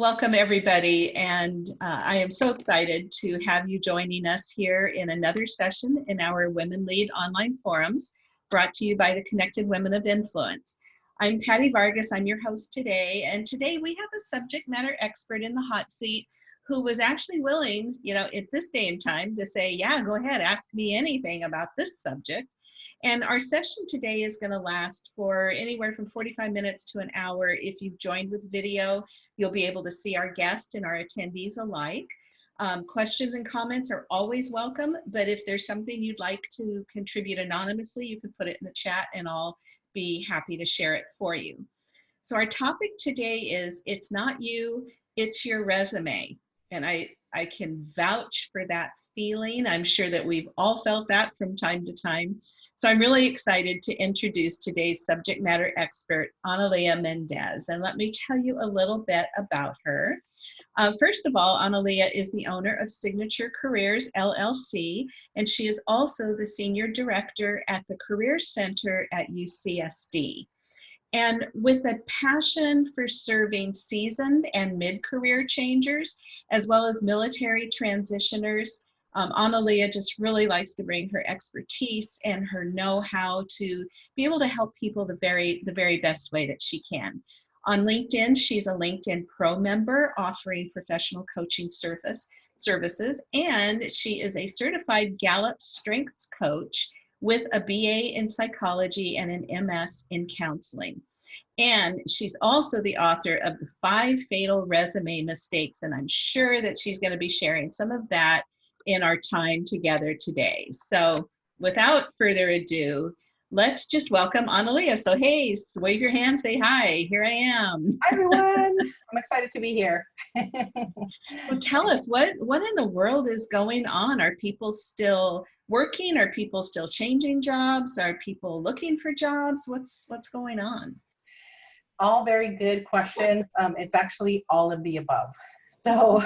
Welcome everybody and uh, I am so excited to have you joining us here in another session in our Women Lead online forums brought to you by the Connected Women of Influence. I'm Patty Vargas, I'm your host today and today we have a subject matter expert in the hot seat who was actually willing, you know, at this day and time to say, yeah, go ahead, ask me anything about this subject. And our session today is going to last for anywhere from 45 minutes to an hour. If you've joined with video, you'll be able to see our guest and our attendees alike. Um, questions and comments are always welcome, but if there's something you'd like to contribute anonymously, you can put it in the chat and I'll be happy to share it for you. So our topic today is It's Not You, It's Your Resume. And I, I can vouch for that feeling. I'm sure that we've all felt that from time to time. So I'm really excited to introduce today's subject matter expert, Analia Mendez. And let me tell you a little bit about her. Uh, first of all, Analia is the owner of Signature Careers LLC, and she is also the Senior Director at the Career Center at UCSD. And with a passion for serving seasoned and mid-career changers, as well as military transitioners, um, Analia just really likes to bring her expertise and her know-how to be able to help people the very, the very best way that she can. On LinkedIn, she's a LinkedIn Pro member offering professional coaching service, services, and she is a certified Gallup Strengths Coach with a BA in psychology and an MS in counseling. And she's also the author of the five fatal resume mistakes. And I'm sure that she's going to be sharing some of that in our time together today. So without further ado, let's just welcome Analia. So hey, wave your hand, say hi, here I am. Hi everyone, I'm excited to be here. so tell us, what, what in the world is going on? Are people still working? Are people still changing jobs? Are people looking for jobs? What's, what's going on? All very good questions. Um, it's actually all of the above. So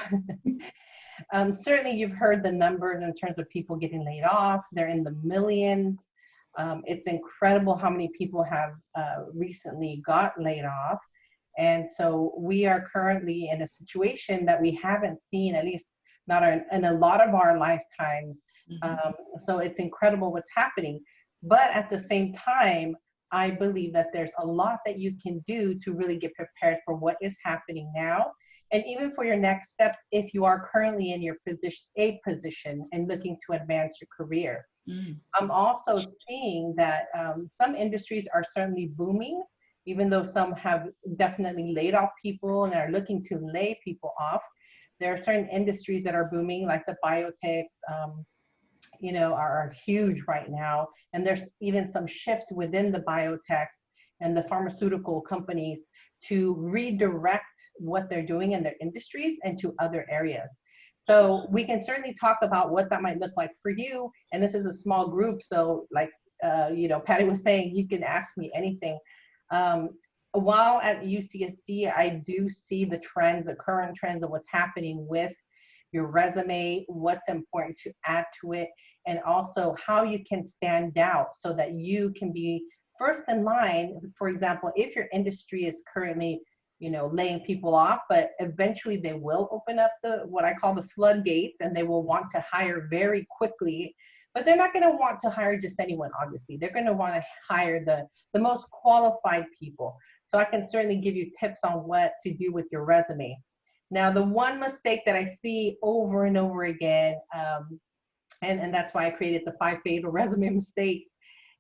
um, certainly you've heard the numbers in terms of people getting laid off. They're in the millions. Um, it's incredible how many people have uh, recently got laid off. And so we are currently in a situation that we haven't seen, at least not in, in a lot of our lifetimes. Mm -hmm. um, so it's incredible what's happening. But at the same time, I believe that there's a lot that you can do to really get prepared for what is happening now and even for your next steps if you are currently in your position a position and looking to advance your career. Mm. I'm also seeing that um, some industries are certainly booming, even though some have definitely laid off people and are looking to lay people off. There are certain industries that are booming, like the biotechs, um, you know, are, are huge right now. And there's even some shift within the biotechs and the pharmaceutical companies to redirect what they're doing in their industries into other areas. So we can certainly talk about what that might look like for you. And this is a small group, so like uh, you know, Patty was saying, you can ask me anything. Um, while at UCSD, I do see the trends, the current trends of what's happening with your resume, what's important to add to it, and also how you can stand out so that you can be first in line. For example, if your industry is currently you know, laying people off, but eventually they will open up the what I call the floodgates and they will want to hire very quickly. But they're not going to want to hire just anyone, obviously. They're going to want to hire the, the most qualified people. So I can certainly give you tips on what to do with your resume. Now, the one mistake that I see over and over again, um, and, and that's why I created the five fatal resume mistakes,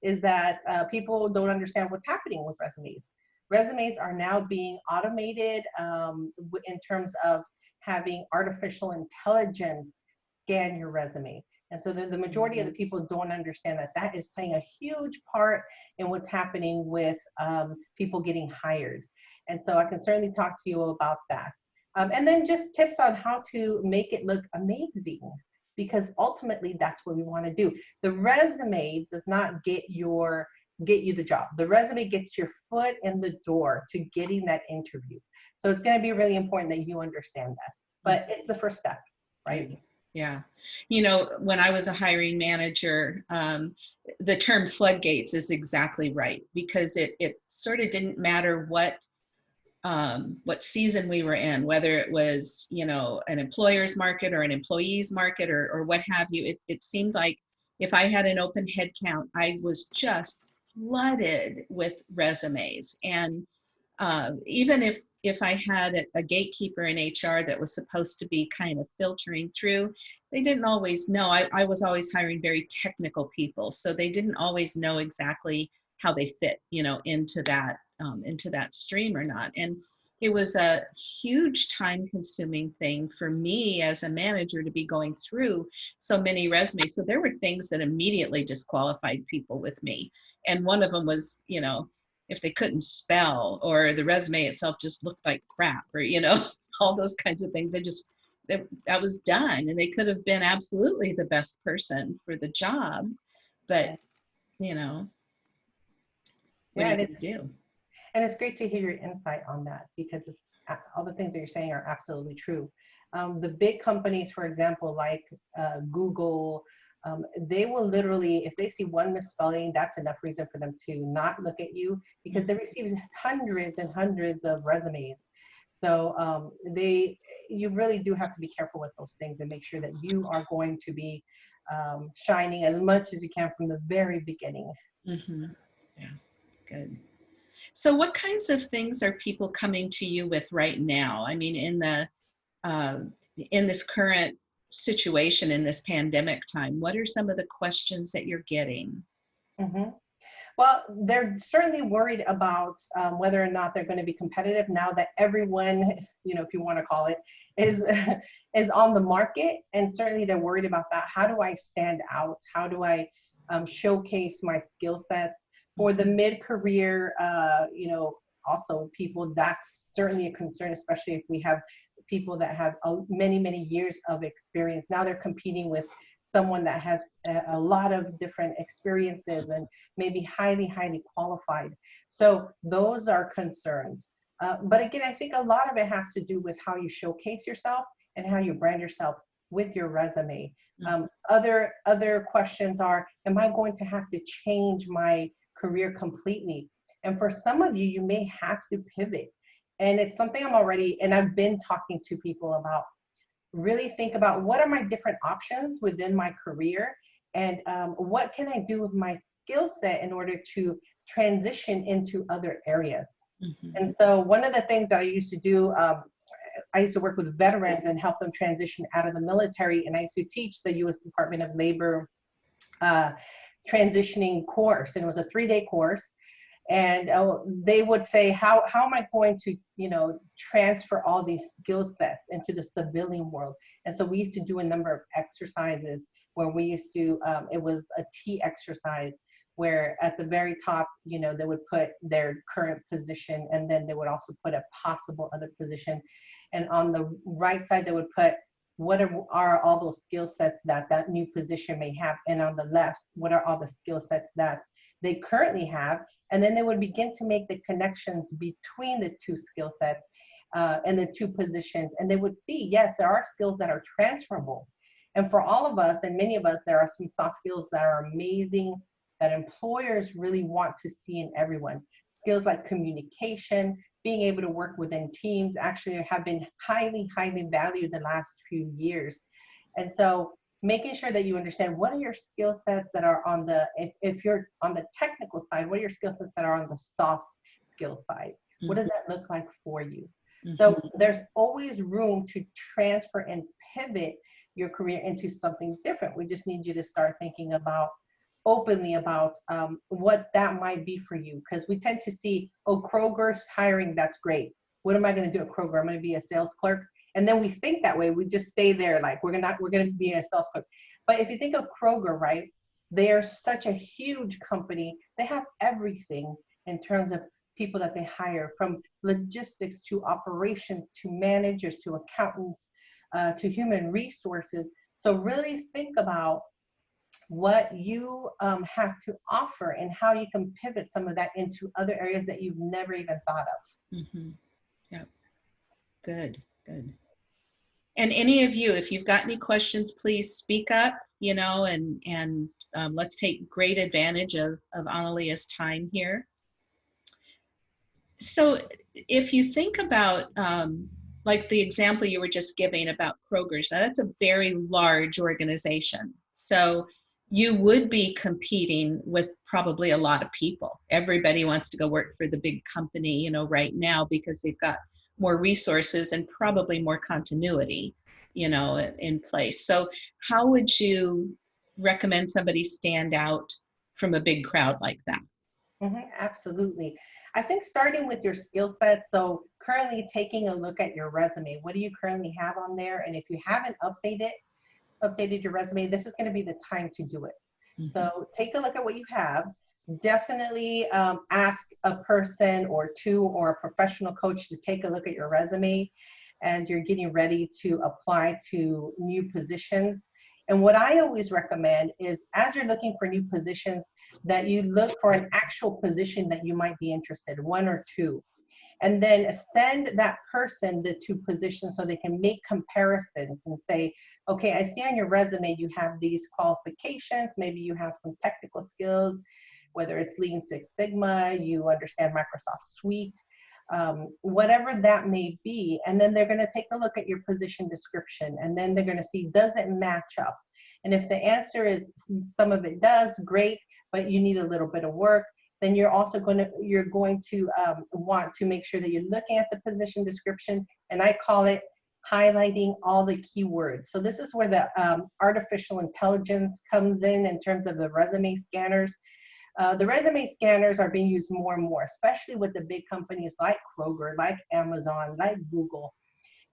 is that uh, people don't understand what's happening with resumes resumes are now being automated um, in terms of having artificial intelligence scan your resume. And so the, the majority of the mm-hmm. people don't understand that that is playing a huge part in what's happening with um, people getting hired. And so I can certainly talk to you about that. Um, and then just tips on how to make it look amazing because ultimately that's what we want to do. The resume does not get your get you the job. The resume gets your foot in the door to getting that interview. So it's going to be really important that you understand that. But it's the first step, right? Yeah. You know, when I was a hiring manager, um, the term floodgates is exactly right because it, it sort of didn't matter what um, what season we were in, whether it was, you know, an employer's market or an employee's market or, or what have you. It, it seemed like if I had an open head count, I was just flooded with resumes. And uh, even if if I had a, gatekeeper in HR that was supposed to be kind of filtering through, they didn't always know. I, I was always hiring very technical people, so they didn't always know exactly how they fit, you know, into that um, into that stream or not. And it was a huge time consuming thing for me as a manager to be going through so many resumes. So there were things that immediately disqualified people with me. And one of them was, you know, if they couldn't spell or the resume itself just looked like crap or, you know, all those kinds of things. They just, they, that was done and they could have been absolutely the best person for the job. But, you know, what yeah, do you do? And it's great to hear your insight on that because it's, all the things that you're saying are absolutely true. Um, the big companies, for example, like uh, Google, um, they will literally, if they see one misspelling, that's enough reason for them to not look at you because they receive hundreds and hundreds of resumes. So um, they, you really do have to be careful with those things and make sure that you are going to be um, shining as much as you can from the very beginning. Mm -hmm. Yeah, good. So what kinds of things are people coming to you with right now? I mean, in the uh, in this current situation in this pandemic time, what are some of the questions that you're getting? Mm -hmm. Well, they're certainly worried about um, whether or not they're going to be competitive now that everyone, you know, if you want to call it, is is on the market, and certainly they're worried about that. How do I stand out? How do I um, showcase my skill sets? For the mid-career, uh, you know, also people, that's certainly a concern, especially if we have people that have a, many, many years of experience. Now they're competing with someone that has a, a, lot of different experiences and maybe highly, highly qualified. So those are concerns. Uh, but again, I think a lot of it has to do with how you showcase yourself and how you brand yourself with your resume. Mm. Um, other other questions are, am I going to have to change my career completely. And for some of you, you may have to pivot. And it's something I'm already, and I've been talking to people about. Really think about what are my different options within my career and um, what can I do with my skill set in order to transition into other areas. Mm-hmm. And so one of the things that I used to do, um, I used to work with veterans and help them transition out of the military. And I used to teach the U.S. Department of Labor uh, transitioning course and it was a three day course and uh, they would say how how am i going to you know transfer all these skill sets into the civilian world? And so we used to do a number of exercises where we used to um, it was a t exercise where at the very top you know they would put their current position and then they would also put a possible other position. And on the right side they would put what are, are all those skill sets that that new position may have. And on the left what are all the skill sets that they currently have and then they would begin to make the connections between the two skill sets uh, and the two positions. And they would see yes there are skills that are transferable. And for all of us and many of us there are some soft skills that are amazing that employers really want to see in everyone. Skills like communication being able to work within teams actually have been highly, highly valued the last few years. And so making sure that you understand what are your skill sets that are on the, if, if you're on the technical side, what are your skill sets that are on the soft skill side? Mm -hmm. What does mm-hmm. that look like for you? Mm -hmm. So there's always room to transfer and pivot your career into something different. We just need you to start thinking about openly about um, what that might be for you because we tend to see oh kroger's hiring that's great what am i going to do at kroger i'm going to be a sales clerk and then we think that way we just stay there like we're gonna we're to be a sales clerk but if you think of kroger right they are such a huge company they have everything in terms of people that they hire from logistics to operations to managers to accountants uh, to human resources so really think about what you um, have to offer and how you can pivot some of that into other areas that you've never even thought of. Mm-hmm. Yep. Good, good. And any of you, if you've got any questions, please speak up, you know, and, and um, let's take great advantage of, of Analia's time here. So if you think about, um, like the example you were just giving about Kroger's, now that's a very large organization. So you would be competing with probably a lot of people. Everybody wants to go work for the big company, you know, right now because they've got more resources and probably more continuity, you know, in place. So how would you recommend somebody stand out from a big crowd like that? Mhm, absolutely. I think starting with your skill set. So currently taking a look at your resume. What do you currently have on there? And if you haven't updated updated your resume, this is going to be the time to do it. Mhm. So take a look at what you have. Definitely um, ask a person or two or a professional coach to take a look at your resume as you're getting ready to apply to new positions. And what I always recommend is as you're looking for new positions, that you look for an actual position that you might be interested, one or two. And then send that person the two positions so they can make comparisons and say, okay, I see on your resume you have these qualifications, maybe you have some technical skills, whether it's Lean Six Sigma, you understand Microsoft Suite, um, whatever that may be. And then they're gonna take a look at your position description and then they're gonna see, does it match up? And if the answer is some of it does, great, but you need a little bit of work, then you're also going to you're going to um, want to make sure that you're looking at the position description, and I call it highlighting all the keywords. So this is where the um, artificial intelligence comes in in terms of the resume scanners. Uh, the resume scanners are being used more and more, especially with the big companies like Kroger, like Amazon, like Google.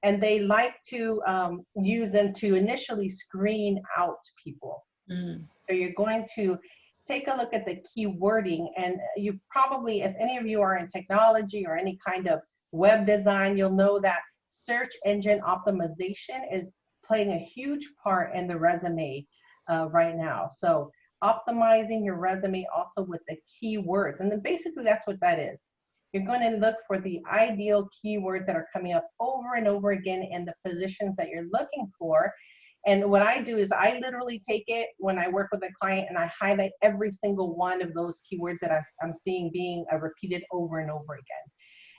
And they like to um, use them to initially screen out people. Mm. So you're going to take a look at the key wording and you've probably, if any of you are in technology or any kind of web design, you'll know that search engine optimization is playing a huge part in the resume uh, right now. So optimizing your resume also with the keywords. And then basically that's what that is. You're going to look for the ideal keywords that are coming up over and over again in the positions that you're looking for. And what I do is I literally take it when I work with a client and I highlight every single one of those keywords that I'm seeing being uh, repeated over and over again.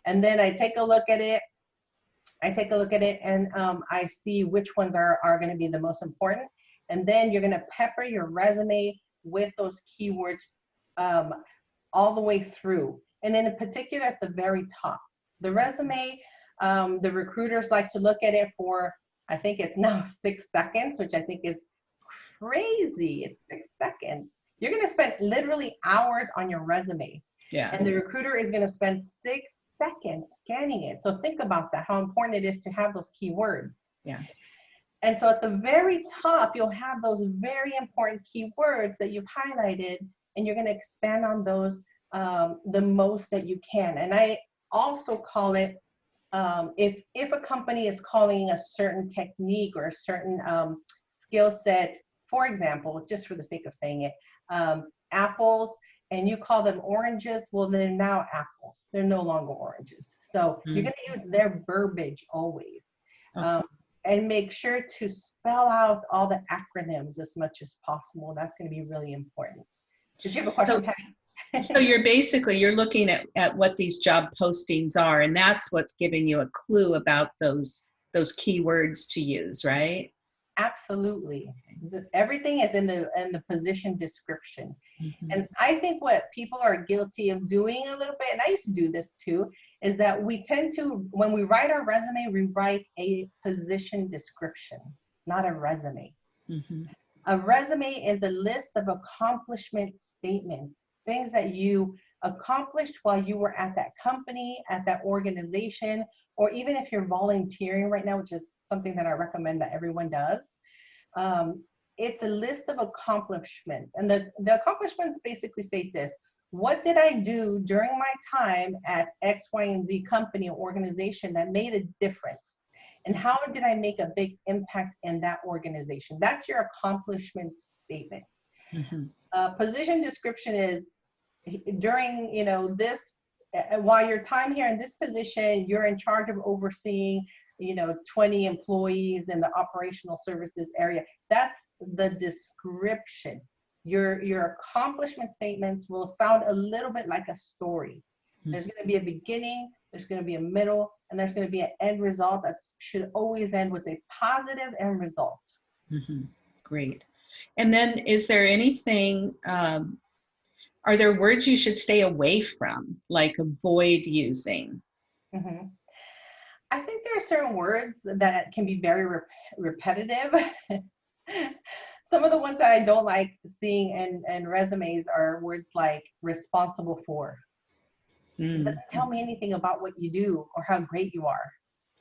And then I take a look at it. I take a look at it and um, I see which ones are, are going to be the most important. And then you're going to pepper your resume with those keywords um, all the way through. And then in particular at the very top. The resume, um, the recruiters like to look at it for I think it's now six seconds, which I think is crazy. It's six seconds. You're going to spend literally hours on your resume. Yeah. And the recruiter is going to spend six seconds scanning it. So think about that, how important it is to have those keywords. Yeah. And so at the very top, you'll have those very important keywords that you've highlighted, and you're going to expand on those um, the most that you can. And I also call it um, if if a company is calling a certain technique or a certain um, skill set, for example, just for the sake of saying it, um, apples, and you call them oranges, well, they're now apples. They're no longer oranges. So mm. you're going to use their verbiage always. Um, and make sure to spell out all the acronyms as much as possible. That's going to be really important. Did you have a question, so, Patty? so you're basically you're looking at, at what these job postings are and that's what's giving you a clue about those those keywords to use right absolutely the, everything is in the in the position description mm-hmm. and i think what people are guilty of doing a little bit and i used to do this too is that we tend to when we write our resume we write a position description not a resume mm-hmm. a resume is a list of accomplishment statements things that you accomplished while you were at that company, at that organization, or even if you're volunteering right now, which is something that I recommend that everyone does. Um, it's a list of accomplishments. And the, the accomplishments basically state this. What did I do during my time at X, Y, and Z company or organization that made a difference? And how did I make a big impact in that organization? That's your accomplishment statement. Mm-hmm. Uh, position description is during you know this uh, while your time here in this position, you're in charge of overseeing you know 20 employees in the operational services area. That's the description. Your your accomplishment statements will sound a little bit like a story. There's going to be a beginning, there's going to be a middle, and there's going to be an end result that should always end with a positive end result. Mhm. Great. And then is there anything, um, are there words you should stay away from, like avoid using? Mhm. I think there are certain words that can be very rep- repetitive. Some of the ones that I don't like seeing in, in resumes are words like responsible for. Mm, doesn't tell me anything about what you do or how great you are.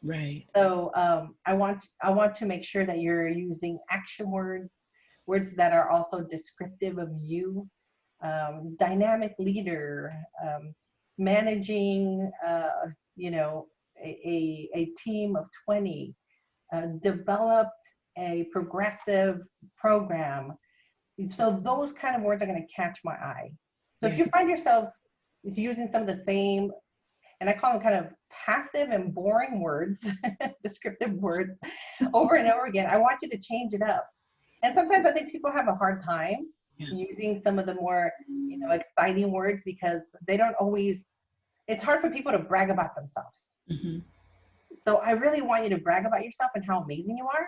Right. So um, I want I want to make sure that you're using action words, words that are also descriptive of you. Um, dynamic leader, um, managing, uh, you know, a, a, a team of 20, uh, developed a progressive program. So those kind of words are going to catch my eye. So if you find yourself using some of the same, and I call them kind of passive and boring words, descriptive words, over and over again, I want you to change it up. And sometimes I think people have a hard time Yeah. using some of the more, you know, exciting words because they don't always. It's hard for people to brag about themselves. Mhm. So I really want you to brag about yourself and how amazing you are,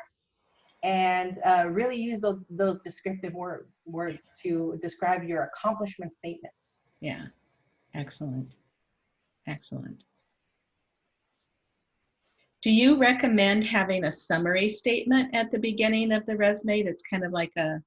and uh, really use those, those descriptive word, words to describe your accomplishment statements. Yeah. Excellent. Excellent. Do you recommend having a summary statement at the beginning of the resume that's kind of like a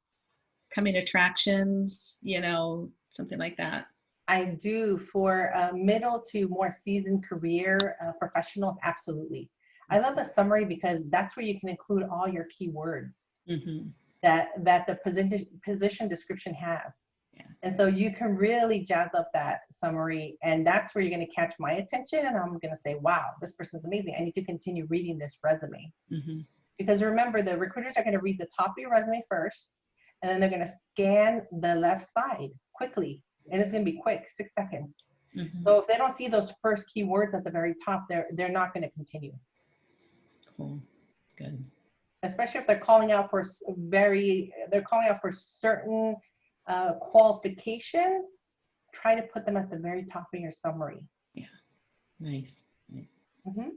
coming attractions, you know, something like that? I do for middle to more seasoned career uh, professionals, absolutely. I love the summary because that's where you can include all your keywords Mhm. that that the position position description have. Yeah. And so you can really jazz up that summary, and that's where you're going to catch my attention, and I'm going to say, "Wow, this person's amazing. I need to continue reading this resume." Mhm. Because remember, the recruiters are going to read the top of your resume first, and then they're going to scan the left side quickly, and it's going to be quick, six seconds. Mhm. So if they don't see those first keywords at the very top, they're they're not going to continue. Cool. Good. Especially if they're calling out for very, they're calling out for certain uh, qualifications. Try to put them at the very top of your summary. Nice. nice. Mhm.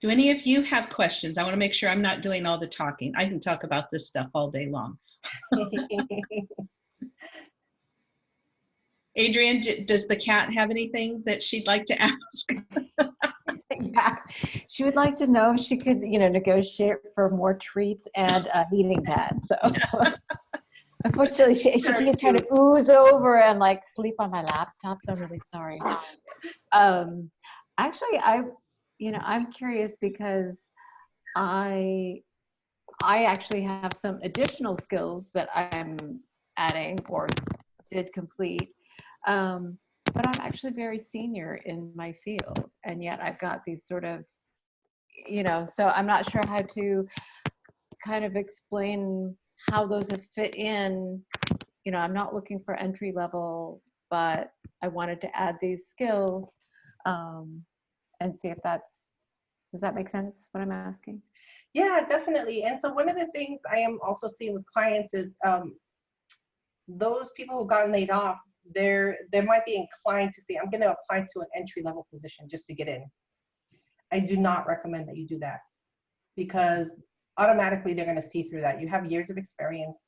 Do any of you have questions? I want to make sure I'm not doing all the talking. I can talk about this stuff all day long. Adrian, d- does the cat have anything that she'd like to ask? yeah. She would like to know if she could, you know, negotiate for more treats and a heating pad. So unfortunately, she, she keeps trying to ooze over and like sleep on my laptop. So I'm really sorry. Um, actually, I, you know, I'm curious because I, I actually have some additional skills that I'm adding or did complete. Um, but I'm actually very senior in my field, and yet I've got these sort of, you know, so I'm not sure how to kind of explain how those have fit in. You know, I'm not looking for entry level, but I wanted to add these skills um, and see if that's, does that make sense what I'm asking? Yeah, definitely. And so one of the things I am also seeing with clients is um, those people who got laid off, they're they might be inclined to say, I'm going to apply to an entry level position just to get in. I do not recommend that you do that because automatically they're going to see through that. You have years of experience.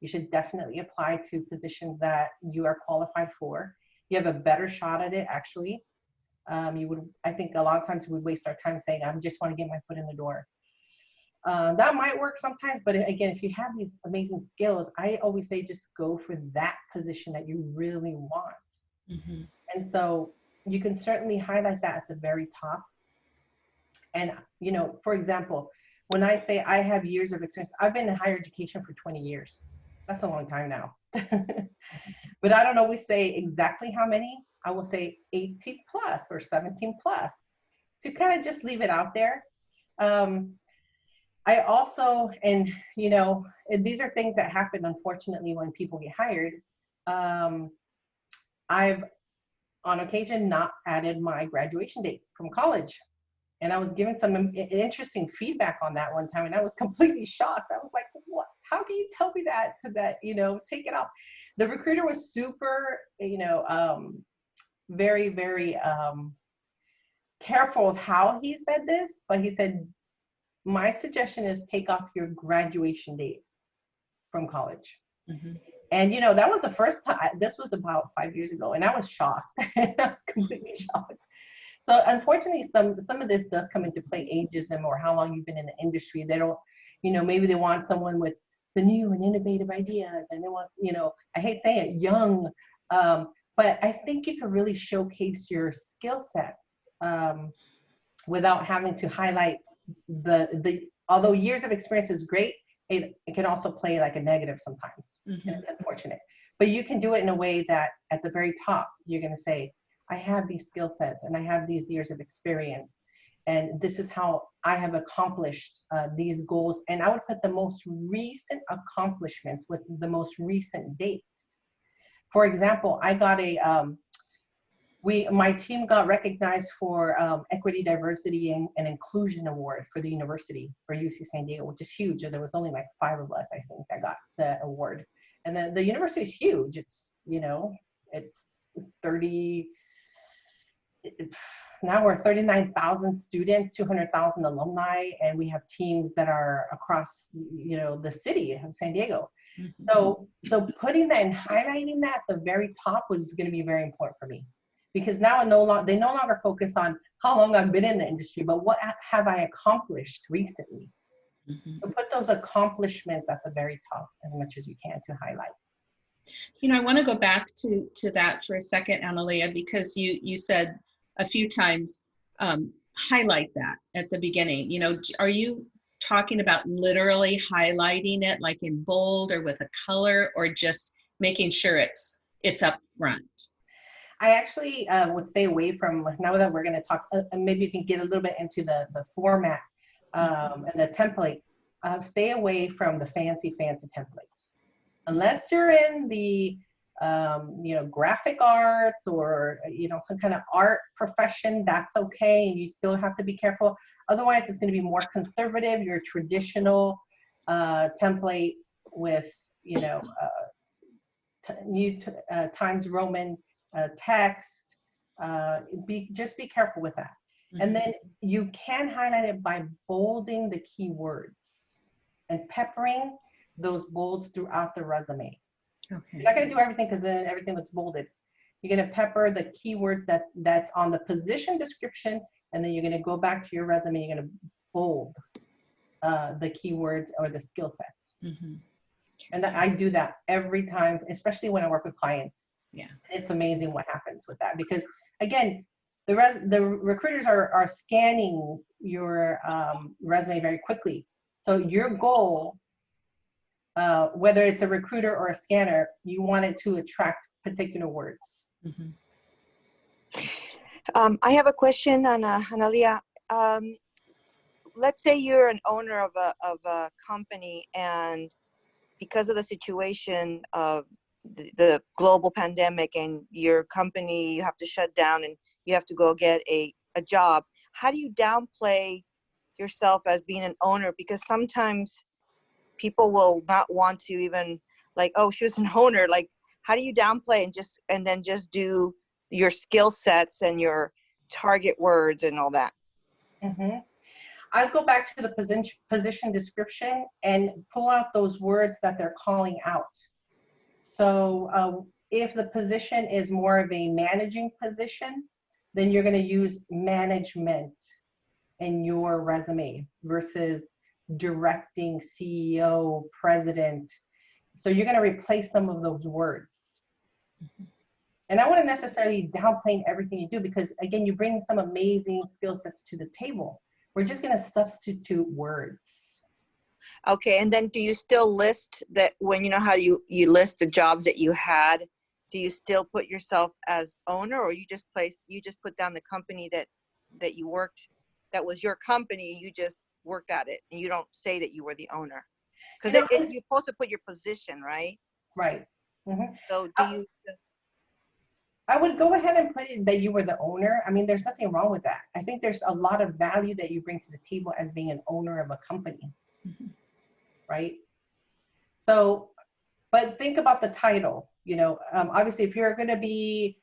You should definitely apply to positions that you are qualified for. You have a better shot at it, actually. Um, you would, I think, a lot of times we waste our time saying, "I just want to get my foot in the door." Uh, that might work sometimes, but again, if you have these amazing skills, I always say just go for that position that you really want. Mhm. And so you can certainly highlight that at the very top. And, you know, for example, when I say I have years of experience, I've been in higher education for 20 years. That's a long time now. but I don't always say exactly how many. I will say 18 plus or 17 plus to kind of just leave it out there. Um, I also, and you know, these are things that happen unfortunately when people get hired. Um, I've on occasion not added my graduation date from college. And I was given some interesting feedback on that one time, and I was completely shocked. I was like, "What? How can you tell me that? That you know, take it off." The recruiter was super, you know, um, very, very um, careful of how he said this, but he said, my suggestion is take off your graduation date from college. Mhm. And you know, that was the first time, this was about five years ago, and I was shocked. I was completely shocked. So unfortunately, some some of this does come into play, ageism or how long you've been in the industry. They don't, you know, maybe they want someone with the new and innovative ideas, and they want, you know, I hate saying it, young. Um, but I think you can really showcase your skill sets um, without having to highlight the the. Although years of experience is great, it, it can also play like a negative sometimes. Mhm. and It's unfortunate. But you can do it in a way that at the very top, you're going to say, I have these skill sets and I have these years of experience. And this is how I have accomplished uh, these goals. And I would put the most recent accomplishments with the most recent dates. For example, I got a, um, we, my team got recognized for um, Equity, Diversity, and, and Inclusion Award for the university for UC San Diego, which is huge. There was only like five of us, I think, that got the award. And then the university is huge. It's, you know, it's 30, it's, now we're 39,000 students, 200,000 alumni, and we have teams that are across, you know, the city of San Diego. So, so putting that and highlighting that at the very top was going to be very important for me, because now no longer they no longer focus on how long I've been in the industry, but what have I accomplished recently. Mhm. So put those accomplishments at the very top as much as you can to highlight. You know, I want to go back to to that for a second, Analia, because you you said a few times um, highlight that at the beginning. You know, are you talking about literally highlighting it, like in bold or with a color, or just making sure it's it's up front? I actually uh, would stay away from now that we're going to talk. Uh, maybe you can get a little bit into the the format um, and the template. Uh, stay away from the fancy, fancy templates, unless you're in the um, you know graphic arts or you know some kind of art profession. That's okay, and you still have to be careful. Otherwise, it's going to be more conservative. Your traditional uh, template with you know uh, new uh, Times Roman uh, text. Uh, be just be careful with that. And then you can highlight it by bolding the keywords and peppering those bolds throughout the resume. Okay. You're not going to do everything because then everything looks bolded. You're going to pepper the keywords that that's on the position description, and then you're going to go back to your resume. You're going to bold uh, the keywords or the skill sets. Mhm. And I do that every time, especially when I work with clients. Yeah. It's amazing what happens with that because again, the res the recruiters are are scanning your um, resume very quickly. So your goal, uh, whether it's a recruiter or a scanner, you want it to attract particular words. Mhm. Um, I have a question, Ana, Analia. Um, let's say you're an owner of a, of a company and because of the situation of the, the global pandemic and your company, you have to shut down and you have to go get a, a job. How do you downplay yourself as being an owner? Because sometimes people will not want to even like, oh, she was an owner. Like, how do you downplay and just, and then just do your skill sets and your target words and all that. Mhm. I'd go back to the position, position description and pull out those words that they're calling out. So uh, if the position is more of a managing position, then you're going to use management in your resume versus directing CEO, president. So you're going to replace some of those words. And I wouldn't necessarily downplay everything you do because again, you bring some amazing skill sets to the table. We're just gonna substitute words. Okay, and then do you still list that when you know how you you list the jobs that you had? Do you still put yourself as owner, or you just place you just put down the company that that you worked that was your company? You just worked at it, and you don't say that you were the owner because You know, it, it, you're supposed to put your position, right? Right. Mhm. So do you? I would go ahead and put it that you were the owner. I mean, there's nothing wrong with that. I think there's a lot of value that you bring to the table as being an owner of a company, Mhm. Right? So, but think about the title. You know, um, obviously, if you're going to be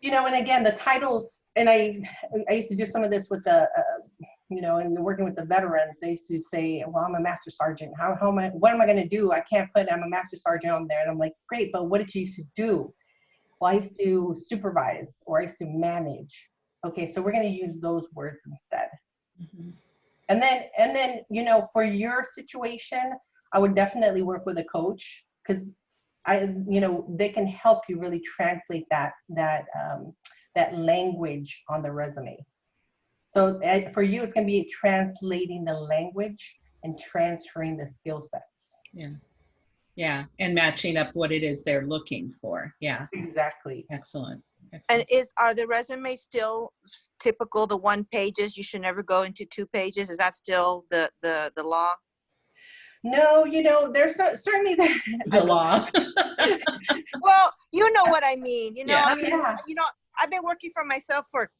you know, and again, the titles, and I, I used to do some of this with the, uh, you know, and working with the veterans, they used to say, well, I'm a master sergeant. How, how am I, what am I gonna do? I can't put, I'm a master sergeant on there. And I'm like, great, but what did you used to do? Well, I used to supervise or I used to manage. Okay, so we're gonna use those words instead. Mhm. And then, and then, you know, for your situation, I would definitely work with a coach because I, you know, they can help you really translate that, that, um, that language on the resume. So uh, for you, it's gonna be translating the language and transferring the skill sets. Yeah, Yeah, and matching up what it is they're looking for. Yeah, Exactly. excellent. And is, are the resumes still typical, the one pages? You should never go into two pages? Is that still the, the, the law? No, you know, there's so- certainly the, The law. Well, you know what I mean, you know, Yeah. I mean, Yeah. you know, I've been working for myself for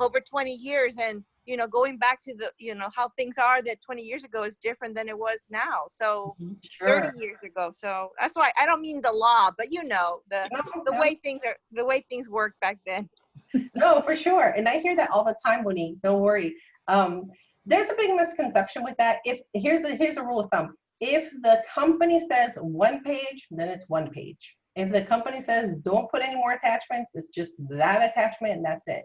over 20 years and, you know, going back to the, you know, how things are that 20 years ago is different than it was now. So Mhm. 30 years ago. So that's why I don't mean the law, but you know, the, No, the no. way things are, the way things worked back then. No, for sure. And I hear that all the time, Monique. Don't worry. Um, there's a big misconception with that. If here's the here's a rule of thumb. If the company says one page, then it's one page. If the company says don't put any more attachments, it's just that attachment and that's it.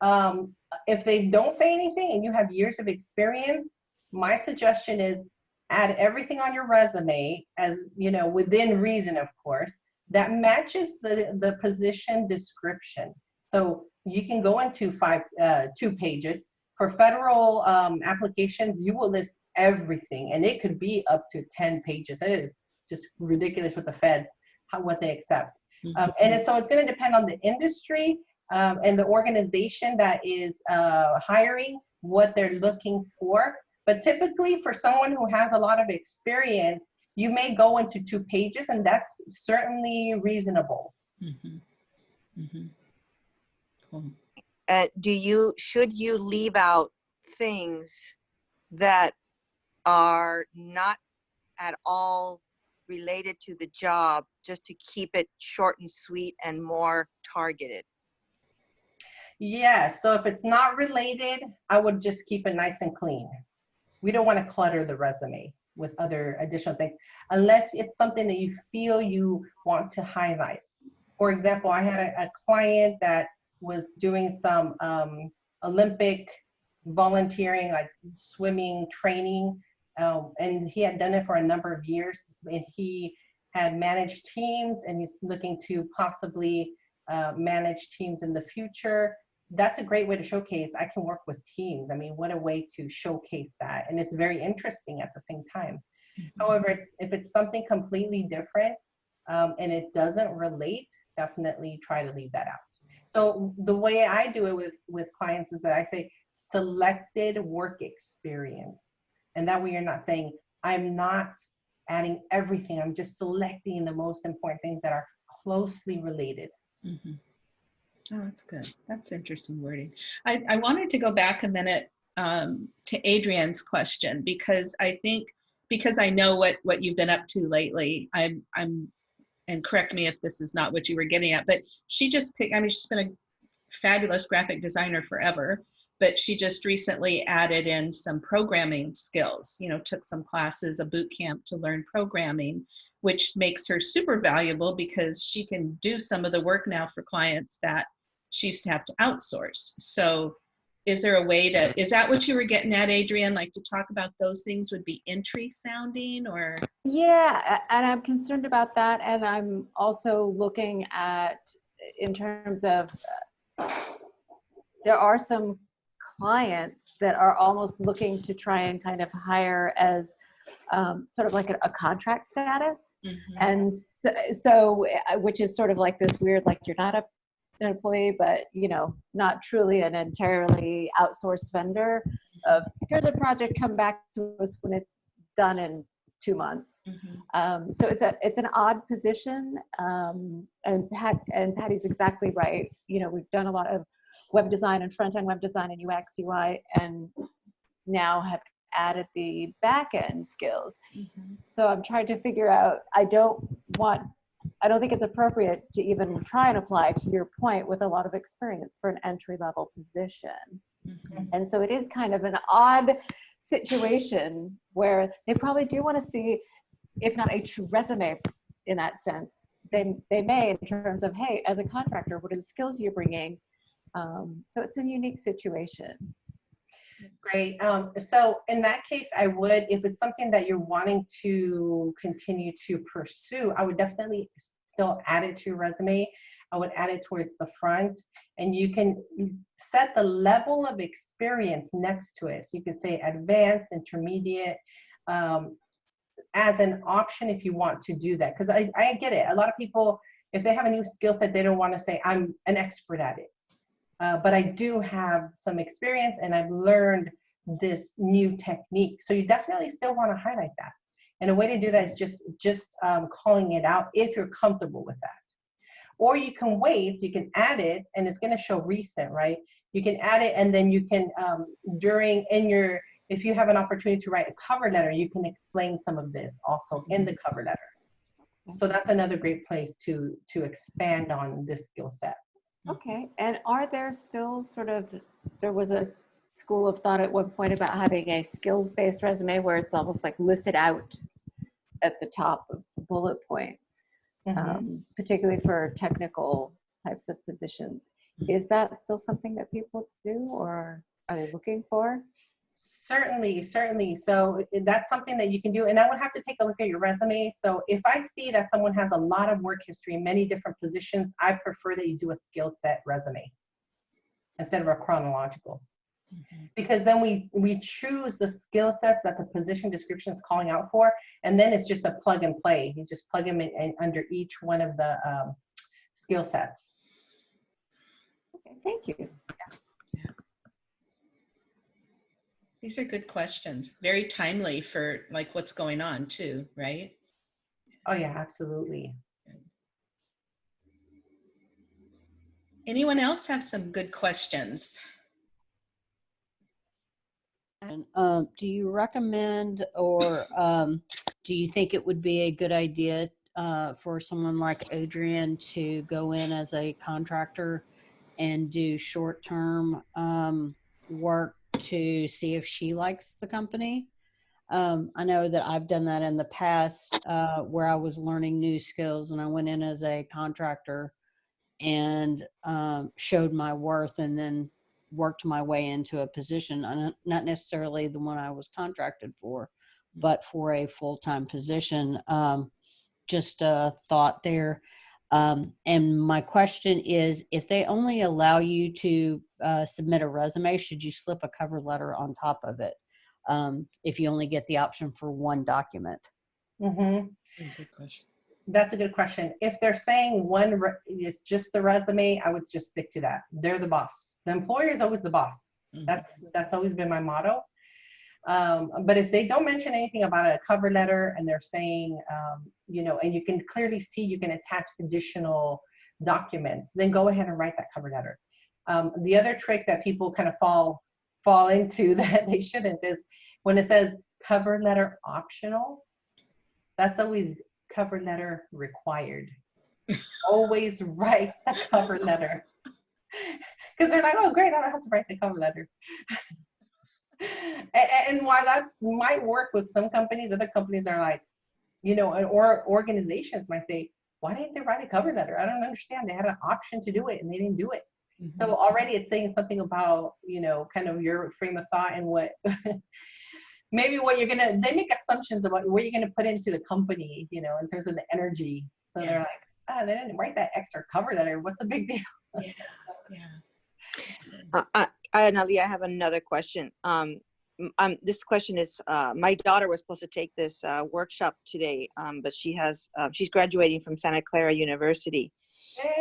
Um, if they don't say anything and you have years of experience, my suggestion is add everything on your resume as you know within reason, of course, that matches the the position description. So you can go into five, uh, two pages. For federal um, applications, you will list everything, and it could be up to 10 pages. It is just ridiculous with the feds, how, what they accept. Um, and so it's going to depend on the industry um, and the organization that is uh, hiring, what they're looking for. But typically, for someone who has a lot of experience, you may go into two pages, and that's certainly reasonable. Mhm. Mhm. Cool. uh, do you should you leave out things that are not at all related to the job just to keep it short and sweet and more targeted Yes, so if it's not related, I would just keep it nice and clean. We don't want to clutter the resume with other additional things unless it's something that you feel you want to highlight. For example, I had a, a client that was doing some um, Olympic volunteering, like swimming training, um, and he had done it for a number of years. And he had managed teams, and he's looking to possibly uh, manage teams in the future that's a great way to showcase I can work with teams. I mean, what a way to showcase that. And it's very interesting at the same time. However, it's if it's something completely different um, and it doesn't relate, definitely try to leave that out. So the way I do it with, with clients is that I say selected work experience. And that way you're not saying, I'm not adding everything. I'm just selecting the most important things that are closely related. Mhm. Oh, that's good. That's interesting wording. I, I wanted to go back a minute um, to Adrian's question because I think because I know what what you've been up to lately. I'm I'm and correct me if this is not what you were getting at, but she just picked. I mean, she's been a fabulous graphic designer forever, but she just recently added in some programming skills. You know, took some classes, a boot camp to learn programming, which makes her super valuable because she can do some of the work now for clients that she used to have to outsource. So is there a way to, is that what you were getting at, Adrian? Like to talk about those things would be entry sounding or? Yeah, and I'm concerned about that. And I'm also looking at, in terms of, uh, there are some clients that are almost looking to try and kind of hire as um, sort of like a, a contract status. And so, so, which is sort of like this weird, like you're not a, an employee, but you know, not truly an entirely outsourced vendor of here's a project, come back to us when it's done in two months. Mhm. Um, so it's a it's an odd position, um, and Pat and Patty's exactly right. You know, we've done a lot of web design and front end web design and UX UI, and now have added the back end skills. Mhm. So I'm trying to figure out. I don't want I don't think it's appropriate to even try and apply to your point with a lot of experience for an entry level position. Mhm. And so it is kind of an odd situation where they probably do want to see, if not a true resume in that sense, they, they may in terms of, hey, as a contractor, what are the skills you're bringing? Um, so it's a unique situation. Great. Um, so in that case, I would, if it's something that you're wanting to continue to pursue, I would definitely still add it to your resume. I would add it towards the front and you can set the level of experience next to it. So you can say advanced, intermediate, um, as an option if you want to do that. Because I, I get it. A lot of people, if they have a new skill set, they don't want to say, I'm an expert at it. Uh, but I do have some experience and I've learned this new technique. So you definitely still want to highlight that. And a way to do that is just, just um, calling it out if you're comfortable with that. Or you can wait, you can add it and it's going to show recent, right? You can add it and then you can, um, during, in your, if you have an opportunity to write a cover letter, you can explain some of this also in the cover letter. So that's another great place to, to expand on this skill set. Okay, and are there still sort of, there was a school of thought at one point about having a skills-based resume where it's almost like listed out at the top of bullet points, Mhm. um, particularly for technical types of positions. Is that still something that people do or are they looking for? Certainly, certainly. So that's something that you can do. And I would have to take a look at your resume. So if I see that someone has a lot of work history, many different positions, I prefer that you do a skill set resume instead of a chronological. Because then we, we choose the skill sets that the position description is calling out for, and then it's just a plug and play. You just plug them in, in under each one of the um, skill sets. Okay, thank you. These are good questions. Very timely for like what's going on too, right? Oh yeah, absolutely. Anyone else have some good questions? And, um, do you recommend or um, do you think it would be a good idea uh, for someone like Adrian to go in as a contractor and do short-term um, work to see if she likes the company? Um, I know that I've done that in the past uh, where I was learning new skills and I went in as a contractor and um, showed my worth and then worked my way into a position, uh, not necessarily the one I was contracted for, but for a full-time position. Um, just a thought there. Um, and my question is, if they only allow you to uh, submit a resume, should you slip a cover letter on top of it? Um, if you only get the option for one document. hmm Good question. That's a good question. If they're saying one, re- it's just the resume, I would just stick to that. They're the boss. The employer is always the boss. Mhm. That's that's always been my motto. Um, but if they don't mention anything about a cover letter and they're saying, um, you know, and you can clearly see you can attach additional documents, then go ahead and write that cover letter. Um, the other trick that people kind of fall fall into that they shouldn't is when it says cover letter optional. That's always cover letter required. always write the cover letter. Because they're like, oh, great, I don't have to write the cover letter. and, while that might work with some companies, other companies are like, you know, and- or organizations might say, why didn't they write a cover letter? I don't understand. They had an option to do it and they didn't do it. So already it's saying something about, you know, kind of your frame of thought and what maybe what you're gonna they make assumptions about what you're gonna put into the company, you know, in terms of the energy. So Yeah. they're like, ah, they didn't write that extra cover letter. What's the big deal? Yeah, yeah. Uh, uh, Analia, I have another question. Um, um, this question is, uh, my daughter was supposed to take this uh, workshop today, um, but she has, uh, she's graduating from Santa Clara University.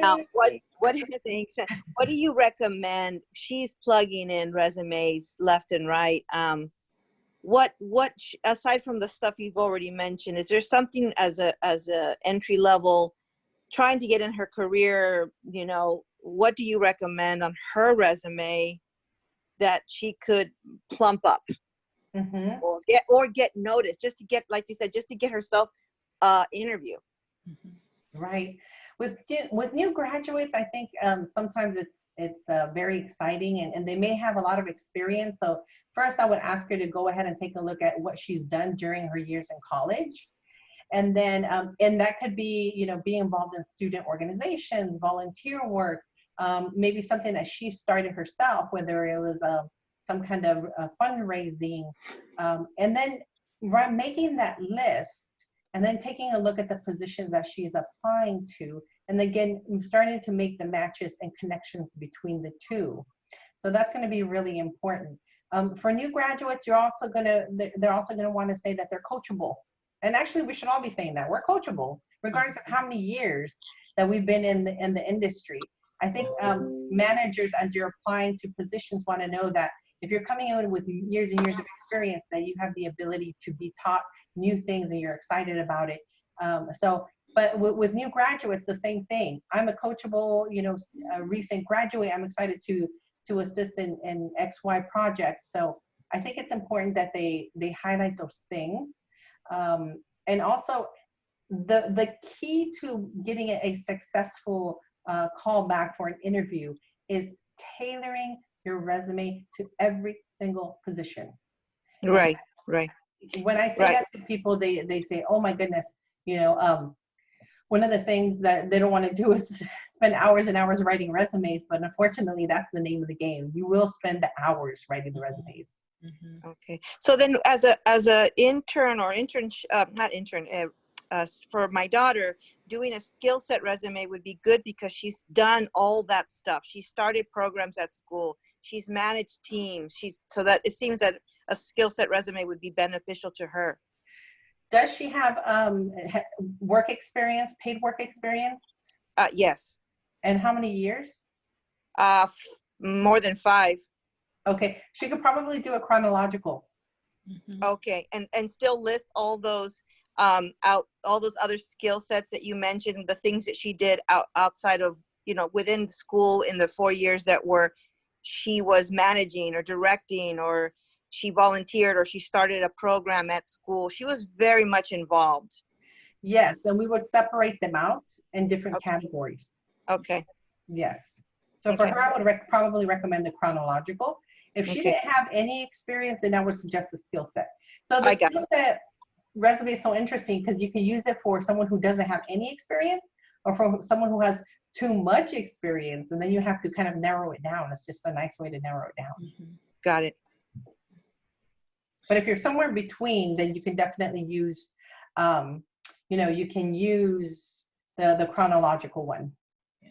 Now, what, what do you think? What do you recommend? She's plugging in resumes left and right. Um, what, what, aside from the stuff you've already mentioned, is there something as a, as a entry level, trying to get in her career, you know, what do you recommend on her resume that she could plump up Mhm. or get, or get noticed just to get, like you said, just to get herself uh interview? Mhm. Right. With new- with new graduates, I think um, sometimes it's it's uh, very exciting and, and they may have a lot of experience. So first, I would ask her to go ahead and take a look at what she's done during her years in college, and then um, and that could be you know being involved in student organizations, volunteer work, um, maybe something that she started herself, whether it was uh, some kind of uh, fundraising, um, and then making that list and then taking a look at the positions that she's applying to and again starting to make the matches and connections between the two. So that's going to be really important. Um, for new graduates you're also to they're also going to want to say that they're coachable. And actually we should all be saying that. We're coachable regardless of how many years that we've been in the in the industry i think um, managers as you're applying to positions want to know that if you're coming in with years and years of experience that you have the ability to be taught new things and you're excited about it. Um, so, but with, new graduates, the same thing. I'm a coachable, you know, recent graduate. I'm excited to to assist in, in XY projects. So I think it's important that they they highlight those things. Um, and also, the the key to getting a successful uh, call back for an interview is tailoring your resume to every single position. Right, right when I say right. that to people, they they say, "Oh my goodness," you know. Um, one of the things that they don't want to do is spend hours and hours writing resumes, but unfortunately, that's the name of the game. You will spend the hours writing the resumes. Mm-hmm. Okay. So then, as a as a intern or intern, uh, not intern, uh, uh, for my daughter, doing a skill set resume would be good because she's done all that stuff. She started programs at school. She's managed teams. She's so that it seems that a skill set resume would be beneficial to her. Does she have um, work experience, paid work experience? Uh, yes. And how many years? Uh, more than five. Okay, she could probably do a chronological. Mm -hmm. Okay, and and still list all those um, out all those other skill sets that you mentioned, the things that she did out outside of you know within school in the four years that were she was managing or directing or she volunteered or she started a program at school. She was very much involved. Yes, and we would separate them out in different okay. categories. Okay. Yes. So okay. for her, I would rec probably recommend the chronological. If she okay. didn't have any experience, then I would suggest the skill set. So the skill set resume is so interesting because you can use it for someone who doesn't have any experience or for someone who has too much experience and then you have to kind of narrow it down. It's just a nice way to narrow it down. Mm -hmm. Got it. But if you're somewhere between, then you can definitely use, um, you know, you can use the, the chronological one yeah.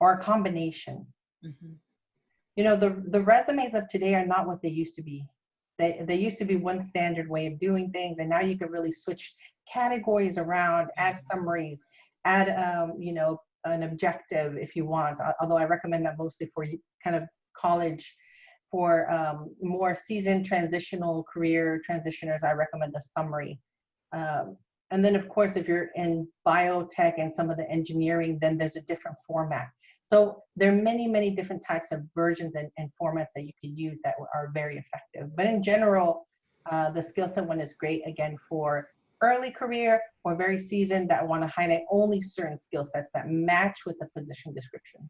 or a combination. Mm -hmm. You know, the, the resumes of today are not what they used to be. They, they used to be one standard way of doing things, and now you can really switch categories around, add mm-hmm. summaries, add, um, you know, an objective if you want, although I recommend that mostly for kind of college for um, more seasoned transitional career transitioners, I recommend the summary. Um, and then of course, if you're in biotech and some of the engineering, then there's a different format. So there are many, many different types of versions and, and formats that you can use that are very effective. But in general, uh, the skill set one is great, again, for early career or very seasoned that want to highlight only certain skill sets that match with the position description.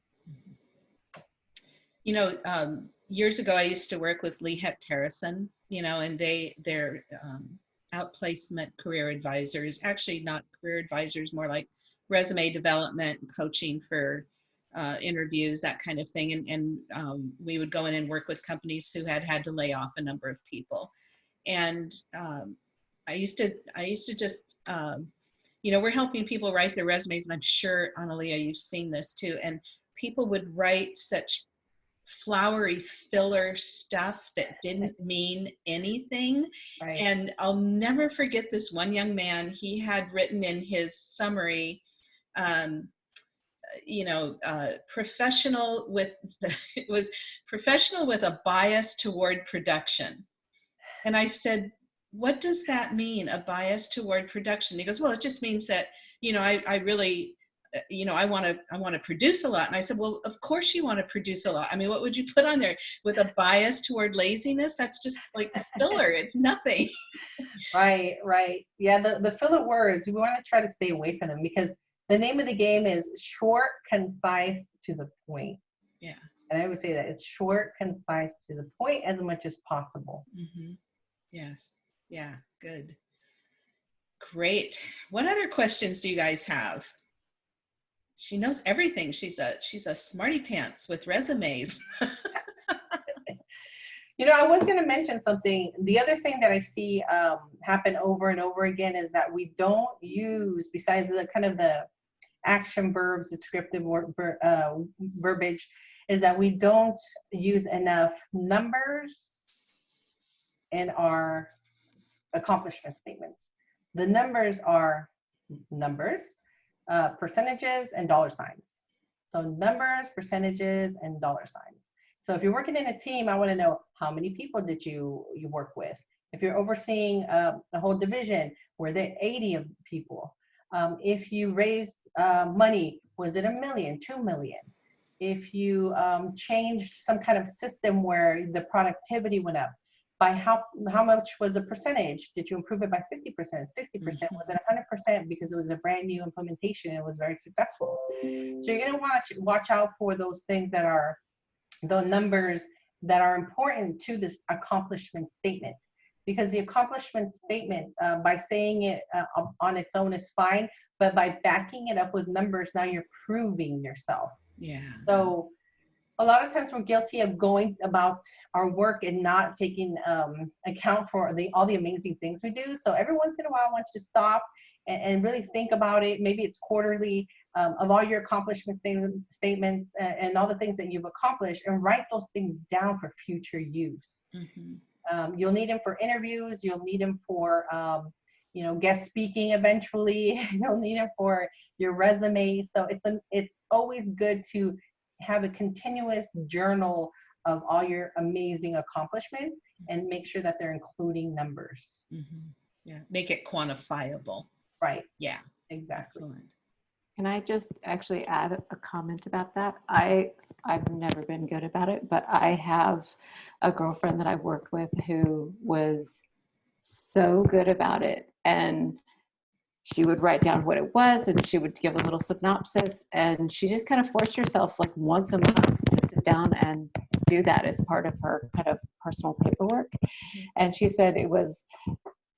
You know, um, years ago, I used to work with Lee Hecht Harrison, you know, and they, they're um, outplacement career advisors, actually not career advisors, more like resume development, coaching for uh, interviews, that kind of thing. And, and um, we would go in and work with companies who had had to lay off a number of people. And um, I used to, I used to just, um, you know, we're helping people write their resumes, and I'm sure, Analia, you've seen this too. And people would write such flowery filler stuff that didn't mean anything. Right. And I'll never forget this one young man, he had written in his summary, um, you know, uh, professional with, it was professional with a bias toward production. And I said, what does that mean, a bias toward production? He goes, well, it just means that, you know, I, I really, uh, you know, I want to, I want to produce a lot. And I said, well, of course you want to produce a lot. I mean, what would you put on there with a bias toward laziness? That's just like filler. it's nothing. right, right. Yeah. The, the filler words, we want to try to stay away from them because the name of the game is short, concise, to the point. Yeah. And I would say that it's short, concise, to the point as much as possible. Mhm. Yes. Yeah. Good. Great. What other questions do you guys have? She knows everything. She's a she's a smarty pants with resumes. You know, I was going to mention something. The other thing that I see um, happen over and over again is that we don't use, besides the kind of the action verbs, descriptive ver, uh, verbiage, is that we don't use enough numbers in our accomplishment statements. The numbers are numbers, uh, percentages, and dollar signs. So numbers, percentages, and dollar signs. So if you're working in a team, I want to know how many people did you you work with. If you're overseeing uh, a whole division, were there 80 of people? Um, if you raised uh, money, was it a million, two million? If you um, changed some kind of system where the productivity went up, by how how much was the percentage? Did you improve it by 50%, 60%? Was it 100% because it was a brand new implementation and it was very successful? So you're gonna watch watch out for those things that are the numbers that are important to this accomplishment statement because the accomplishment statement uh, by saying it uh, on its own is fine but by backing it up with numbers now you're proving yourself Yeah. so a lot of times we're guilty of going about our work and not taking um, account for the all the amazing things we do so every once in a while i want you to stop and, and really think about it maybe it's quarterly um, of all your accomplishment statement, statements and, and, all the things that you've accomplished and write those things down for future use. Mhm. Um, you'll need them for interviews. You'll need them for, um, you know, guest speaking eventually. you'll need them for your resume. So it's, a, it's always good to have a continuous journal of all your amazing accomplishments and make sure that they're including numbers. Mhm. Yeah. Make it quantifiable. Right. Yeah. Exactly. Excellent. Can I just actually add a comment about that? I, I've never been good about it, but I have a girlfriend that I worked with who was so good about it. And she would write down what it was and she would give a little synopsis. And she just kind of forced herself like once a month to sit down and do that as part of her kind of personal paperwork. And she said it was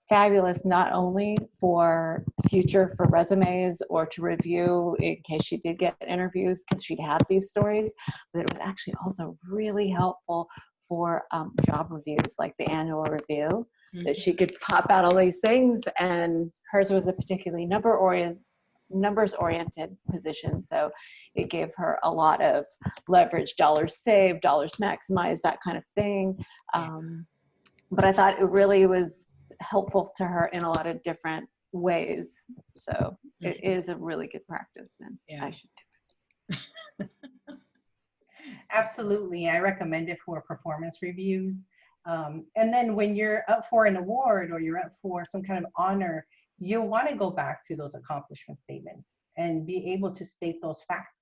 fabulous not only for future for resumes or to review in case she did get interviews because she'd have these stories but it was actually also really helpful for um, job reviews like the annual review that she could pop out all these things and hers was a particularly number oriented numbers oriented position so it gave her a lot of leverage dollars saved dollars maximized that kind of thing um, but i thought it really was helpful to her in a lot of different ways so it is a really good practice and Yeah. i should do it. Absolutely. I recommend it for performance reviews. Um, and then when you're up for an award or you're up for some kind of honor, you'll want to go back to those accomplishment statements and be able to state those facts.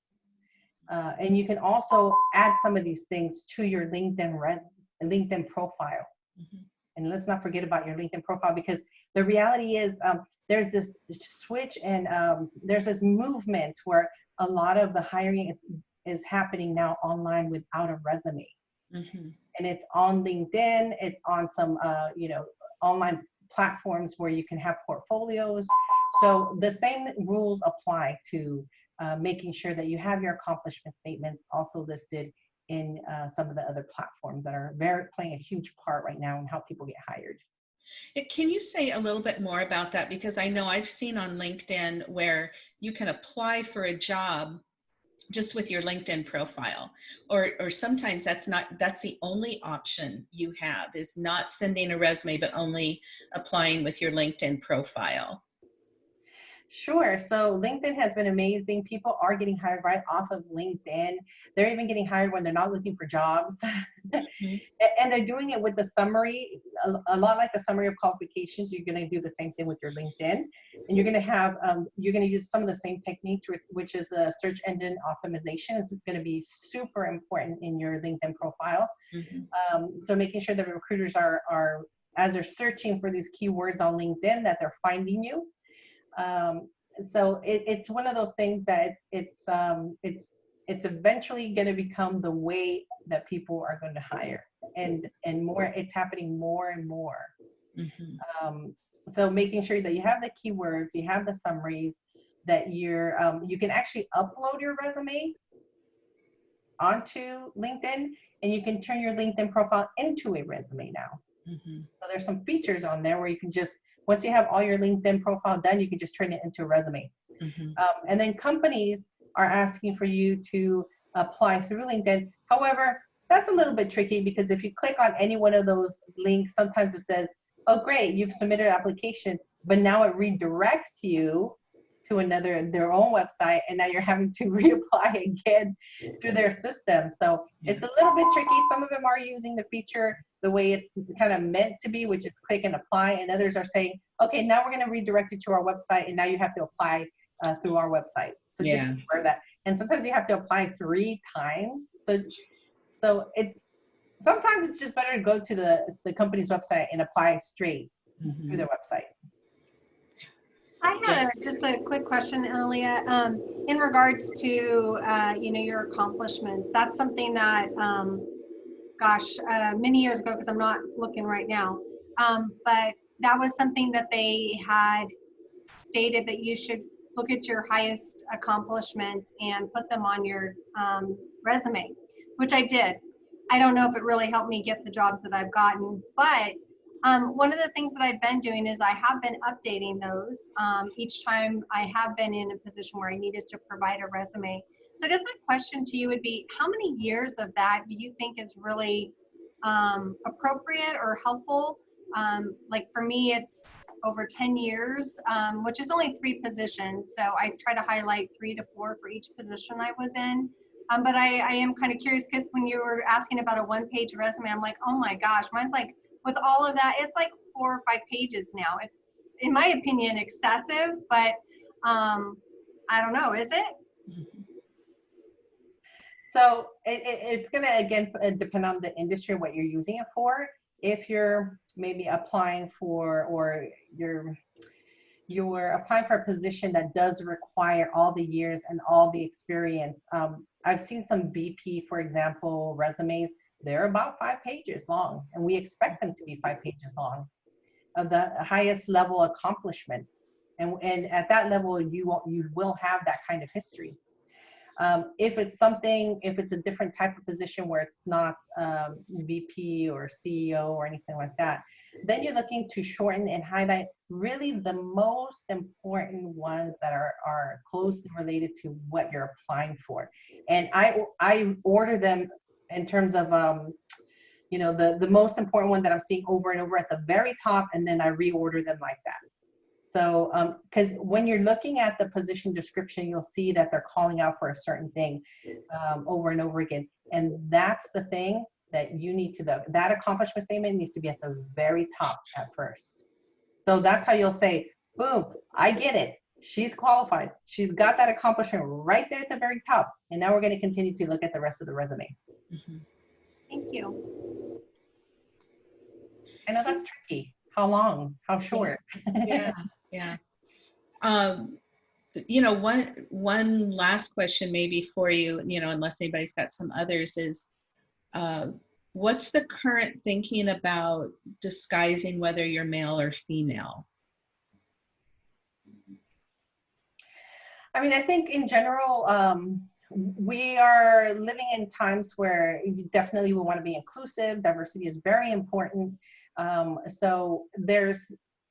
Uh, and you can also add some of these things to your LinkedIn res- LinkedIn profile. Mhm. And let's not forget about your LinkedIn profile because the reality is um, there's this switch and um, there's this movement where a lot of the hiring is is happening now online without a resume Mhm. And it's on linkedin it's on some uh, you know online platforms where you can have portfolios so the same rules apply to uh, making sure that you have your accomplishment statements also listed in uh, some of the other platforms that are very playing a huge part right now in how people get hired Can you say a little bit more about that? Because I know I've seen on LinkedIn where you can apply for a job just with your LinkedIn profile. Or, or sometimes that's not, that's the only option you have is not sending a resume, but only applying with your LinkedIn profile. Sure. So LinkedIn has been amazing. People are getting hired right off of LinkedIn. They're even getting hired when they're not looking for jobs. Mhm. And they're doing it with the summary, a, lot like the summary of qualifications. You're going to do the same thing with your LinkedIn. And you're going to have, um, you're going to use some of the same techniques, which- is a search engine optimization. It's going to be super important in your LinkedIn profile. Mhm. Um, so making sure that recruiters are, are, as they're searching for these keywords on LinkedIn, that they're finding you. Um, so it, it's one of those things that it's um, it's it's eventually going to become the way that people are going to hire, and and more. It's happening more and more. Mhm. Um, so making sure that you have the keywords, you have the summaries, that you're um, you can actually upload your resume onto LinkedIn, and you can turn your LinkedIn profile into a resume now. Mhm. So there's some features on there where you can just once you have all your LinkedIn profile done, you can just turn it into a resume. Mhm. Um, and then companies are asking for you to apply through LinkedIn. However, that's a little bit tricky because if you click on any one of those links, sometimes it says, oh, great, you've submitted an application, but now it redirects you to another, their own website, and now you're having to reapply again through their system. So it's a little bit tricky. Some of them are using the feature the way it's kind of meant to be, which is click and apply, and others are saying, okay, now we're going to redirect you to our website, and now you have to apply uh, through our website. So just Yeah. aware of that. And sometimes you have to apply three times. So, so it's sometimes it's just better to go to the the company's website and apply straight Mhm. through their website. I had a, just a quick question, Analia, um, in regards to, uh, you know, your accomplishments. That's something that, um, gosh, uh, many years ago, because I'm not looking right now, um, but that was something that they had stated that you should look at your highest accomplishments and put them on your um, resume, which I did. I don't know if it really helped me get the jobs that I've gotten, but um, one of the things that I've been doing is I have been updating those um, each time I have been in a position where I needed to provide a resume. So I guess my question to you would be, how many years of that do you think is really um, appropriate or helpful? Um, like for me, it's over 10 years, um, which is only three positions. So I try to highlight three to four for each position I was in. Um, but I, I am kind of curious because when you were asking about a one page resume, I'm like, oh my gosh, mine's like, with all of that, it's like four or five pages now. It's, in my opinion, excessive, but um, I don't know, is it? So it, it, it's gonna again uh, depend on the industry what you're using it for. If you're maybe applying for or you're you're applying for a position that does require all the years and all the experience. Um, I've seen some VP, for example, resumes. They're about five pages long, and we expect them to be five pages long of the highest level accomplishments. And, and at that level, you will, you will have that kind of history. Um, if it's something, if it's a different type of position where it's not um, VP or CEO or anything like that, then you're looking to shorten and highlight really the most important ones that are, are closely related to what you're applying for. And I, I order them in terms of, um, you know, the, the most important one that I'm seeing over and over at the very top, and then I reorder them like that. So, because when you're looking at the position description, you'll see that they're calling out for a certain thing um, over and over again. And that's the thing that you need to, the, that accomplishment statement needs to be at the very top at first. So that's how you'll say, boom, I get it. She's qualified. She's got that accomplishment right there at the very top. And now we're going to continue to look at the rest of the resume. Mhm. Thank you. I know that's tricky. How long? How short? Yeah, yeah. Um, you know, one one last question maybe for you, you know, unless anybody's got some others, is uh, what's the current thinking about disguising whether you're male or female? I mean, I think in general, um, we are living in times where definitely we want to be inclusive. Diversity is very important. Um, so there's,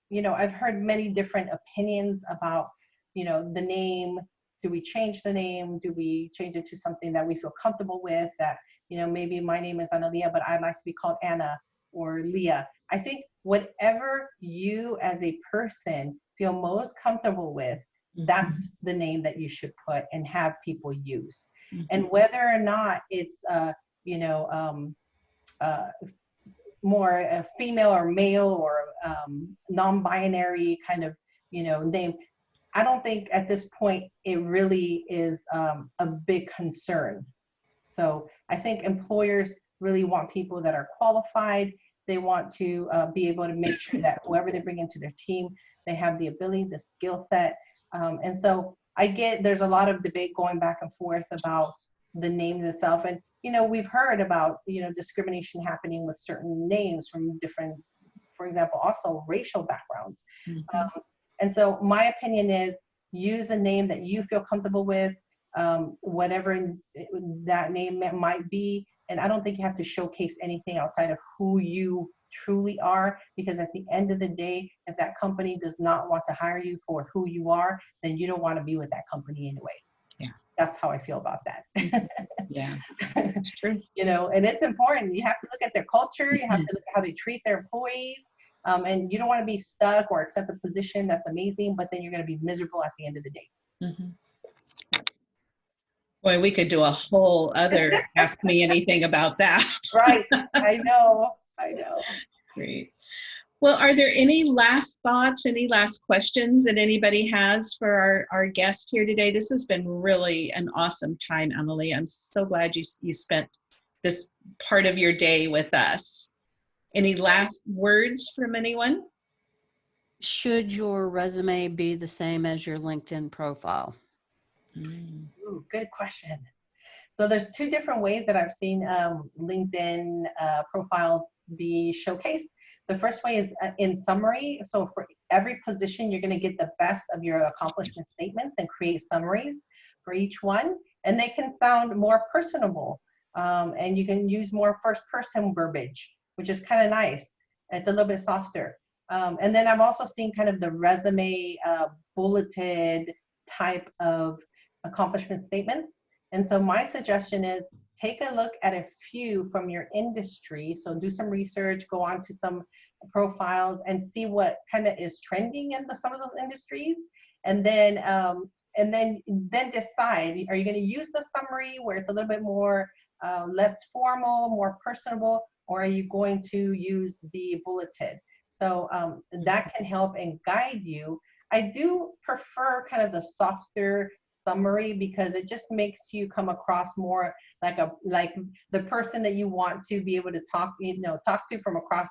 you know, I've heard many different opinions about, you know, the name. Do we change the name? Do we change it to something that we feel comfortable with? That, you know, maybe my name is Analia, but I'd like to be called Anna or Leah. I think whatever you as a person feel most comfortable with, that's the name that you should put and have people use. Mhm. And whether or not it's, uh, you know, um, uh, more a female or male or um, non-binary kind of, you know, name, I don't think at this point it really is um, a big concern. So I think employers really want people that are qualified. They want to uh, be able to make sure that whoever they bring into their team, they have the ability, the skill set, Um, and so I get there's a lot of debate going back and forth about the names itself. And, you know, we've heard about, you know, discrimination happening with certain names from different, for example, also racial backgrounds. Mhm. Um, and so my opinion is use a name that you feel comfortable with, um, whatever that name might be. And I don't think you have to showcase anything outside of who you truly are, because at the end of the day, if that company does not want to hire you for who you are, then you don't want to be with that company anyway. Yeah. That's how I feel about that. Yeah, it's true. you know, and it's important. You have to look at their culture. You have to look at how they treat their employees. Um, and you don't want to be stuck or accept a position that's amazing, but then you're going to be miserable at the end of the day. Mhm. Boy, we could do a whole other Ask Me Anything about that. Right. I know. I know. Great. Well, are there any last thoughts, any last questions that anybody has for our, our guest here today? This has been really an awesome time, Emily. I'm so glad you, you spent this part of your day with us. Any last words from anyone? Should your resume be the same as your LinkedIn profile? Ooh, good question. So there's two different ways that I've seen um, LinkedIn uh, profiles be showcased. The first way is uh, in summary. So for every position, you're going to get the best of your accomplishment statements and create summaries for each one. And they can sound more personable. Um, and you can use more first person verbiage, which is kind of nice. It's a little bit softer. Um, and then I've also seen kind of the resume uh, bulleted type of accomplishment statements. And so my suggestion is take a look at a few from your industry. So do some research, go on to some profiles and see what kind of is trending in the, some of those industries. And then, um, and then, then decide, are you gonna use the summary where it's a little bit more, uh, less formal, more personable, or are you going to use the bulleted? So um, that can help and guide you. I do prefer kind of the softer summary because it just makes you come across more like a like the person that you want to be able to talk you know talk to from across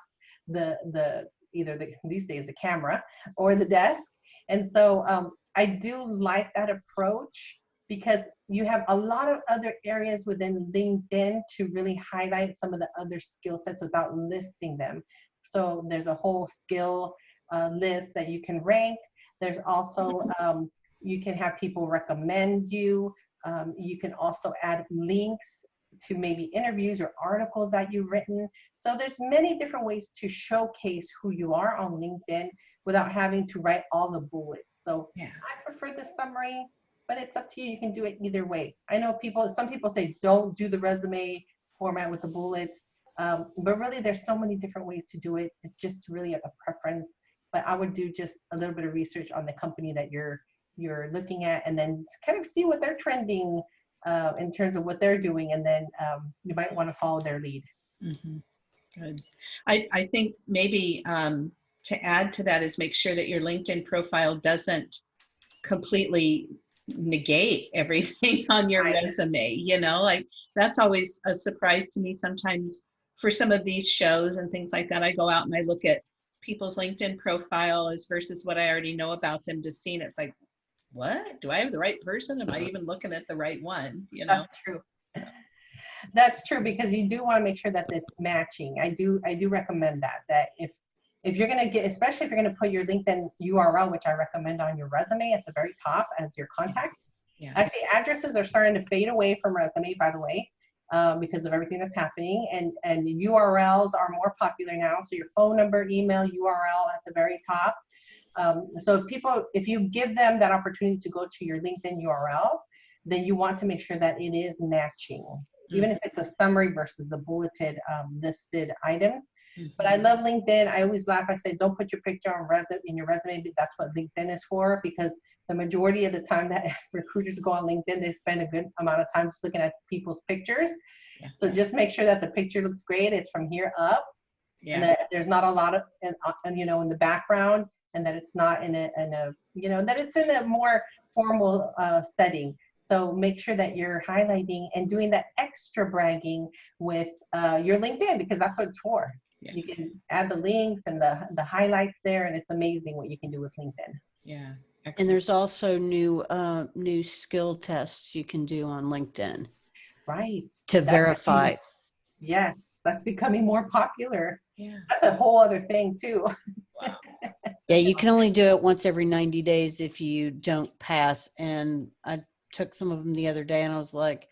the the either the these days the camera or the desk. And so um, i do like that approach because you have a lot of other areas within linkedin to really highlight some of the other skill sets without listing them. So there's a whole skill uh, list that you can rank. There's also um, you can have people recommend you. Um, you can also add links to maybe interviews or articles that you've written. So there's many different ways to showcase who you are on LinkedIn without having to write all the bullets. So Yeah. I prefer the summary, but it's up to you. You can do it either way. I know people, some people say don't do the resume format with the bullets, um, but really there's so many different ways to do it. It's just really a, a preference. But I would do just a little bit of research on the company that you're you're looking at and then kind of see what they're trending uh, in terms of what they're doing and then um, you might want to follow their lead. Mhm. Good. I, I think maybe um, to add to that is make sure that your LinkedIn profile doesn't completely negate everything on your resume. You know, like that's always a surprise to me sometimes for some of these shows and things like that. I go out and I look at people's LinkedIn profile as versus what I already know about them to see. And it's like, what? Do I have the right person? Am I even looking at the right one? You know? That's true. That's true because you do want to make sure that it's matching. I do I do recommend that that if if you're gonna get especially if you're gonna put your LinkedIn URL, which I recommend on your resume at the very top as your contact. Yeah. Actually, addresses are starting to fade away from resume, by the way, um, because of everything that's happening, and and URLs are more popular now. So your phone number, email, URL at the very top. Um, so if people, if you give them that opportunity to go to your LinkedIn URL, then you want to make sure that it is matching, even if it's a summary versus the bulleted um, listed items. But I love LinkedIn. I always laugh. I say, don't put your picture on resume in your resume. But that's what LinkedIn is for because the majority of the time that recruiters go on LinkedIn, they spend a good amount of time just looking at people's pictures. Yeah. So just make sure that the picture looks great. It's from here up, and Yeah. that there's not a lot of, and, uh, and you know, in the background, and that it's not in a, in a, you know, that it's in a more formal uh, setting. So make sure that you're highlighting and doing that extra bragging with uh, your LinkedIn because that's what it's for. Yeah. You can add the links and the the highlights there, and it's amazing what you can do with LinkedIn. Yeah, And there's also new, uh, new skill tests you can do on LinkedIn Right. to That's verify. Yes, that's becoming more popular. Yeah. That's a whole other thing too. Wow. Yeah, you can only do it once every 90 days if you don't pass. And I took some of them the other day and I was like,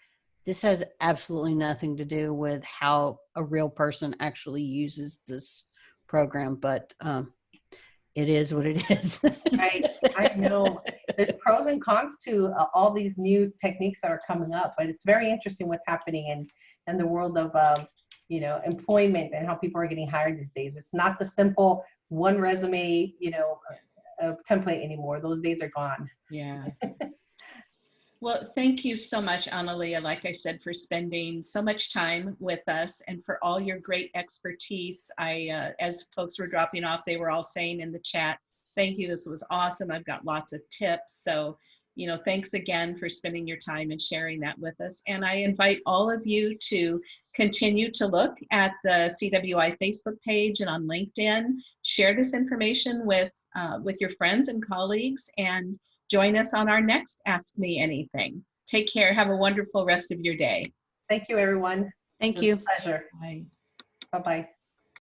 this has absolutely nothing to do with how a real person actually uses this program, but um, it is what it is. Right. I know there's pros and cons to uh, all these new techniques that are coming up, but it's very interesting what's happening in, in the world of, um, you know, employment and how people are getting hired these days. It's not the simple one resume, you know, uh, template anymore. Those days are gone. Yeah. Well, thank you so much, Analia, like I said, for spending so much time with us and for all your great expertise. I, uh, as folks were dropping off, they were all saying in the chat, thank you, this was awesome. I've got lots of tips. So, you know, thanks again for spending your time and sharing that with us. And I invite all of you to continue to look at the CWI Facebook page and on LinkedIn. Share this information with, uh, with your friends and colleagues and join us on our next Ask Me Anything. Take care. Have a wonderful rest of your day. Thank you, everyone. Thank It was you. a Pleasure. Bye. Bye-bye.